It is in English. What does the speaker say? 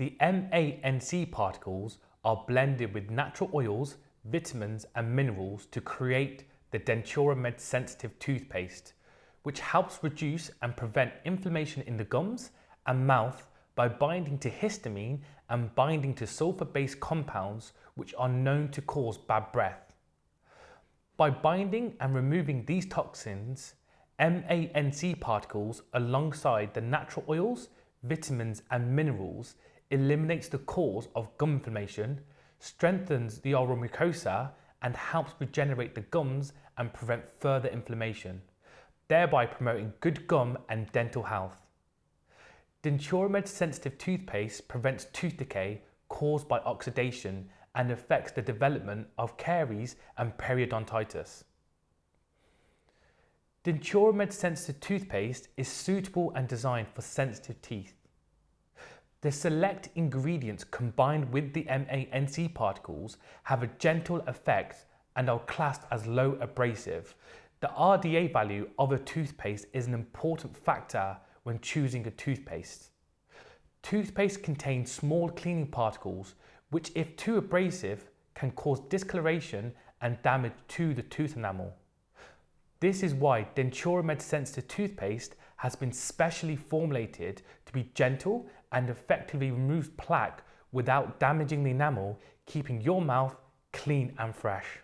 The MANC particles are blended with natural oils, vitamins and minerals to create the Denturamed sensitive toothpaste, which helps reduce and prevent inflammation in the gums and mouth by binding to histamine and binding to sulfur-based compounds which are known to cause bad breath. By binding and removing these toxins, MANC particles alongside the natural oils, vitamins and minerals eliminates the cause of gum inflammation, strengthens the oral mucosa and helps regenerate the gums and prevent further inflammation, thereby promoting good gum and dental health. Denturamed sensitive toothpaste prevents tooth decay caused by oxidation and affects the development of caries and periodontitis. Denturamed sensitive toothpaste is suitable and designed for sensitive teeth. The select ingredients combined with the MANC particles have a gentle effect and are classed as low abrasive. The RDA value of a toothpaste is an important factor when choosing a toothpaste. Toothpaste contains small cleaning particles which if too abrasive can cause discoloration and damage to the tooth enamel. This is why Denturamed sensitive toothpaste has been specially formulated to be gentle and effectively removes plaque without damaging the enamel, keeping your mouth clean and fresh.